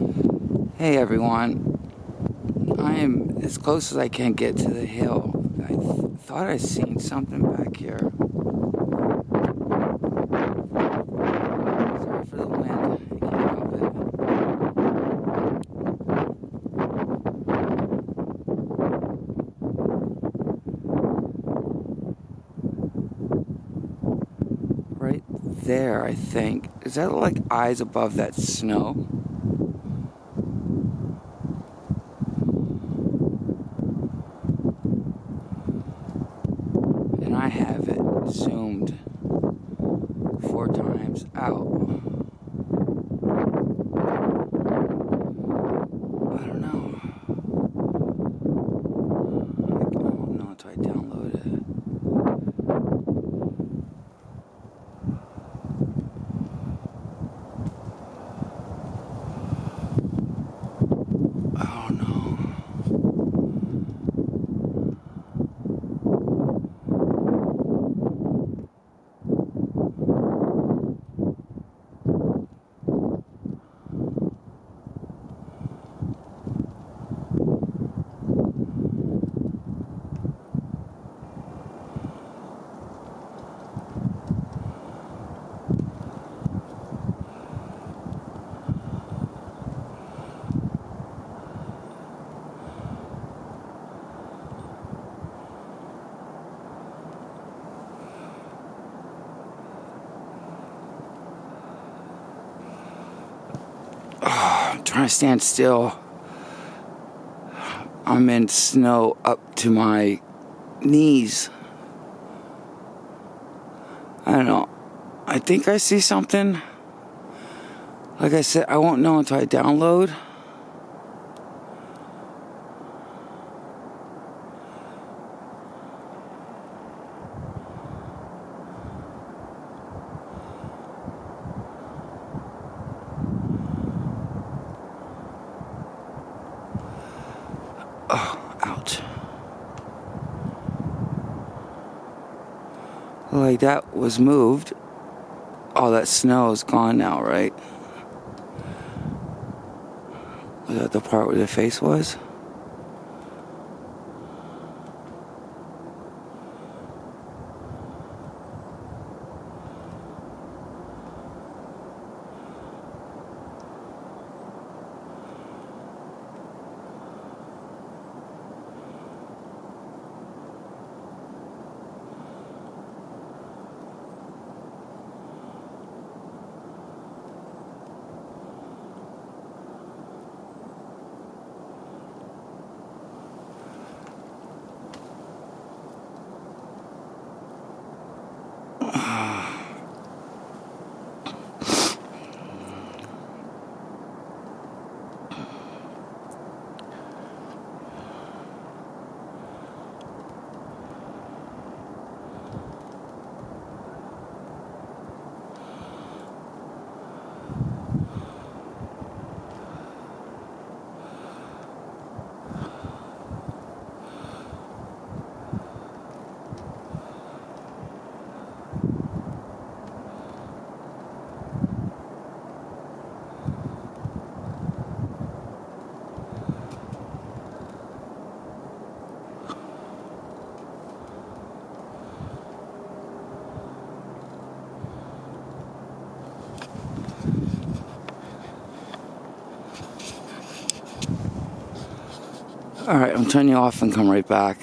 Hey everyone, I am as close as I can get to the hill. I th thought I seen something back here. Sorry for the wind, I can't help it. Right there, I think. Is that like eyes above that snow? I have it zoomed four times out. I don't know. I don't know until I download it. Oh no. I'm trying to stand still. I'm in snow up to my knees. I don't know. I think I see something. Like I said, I won't know until I download. Like that was moved. All that snow is gone now, right? Was that the part where the face was? All right, I'm turning you off and come right back.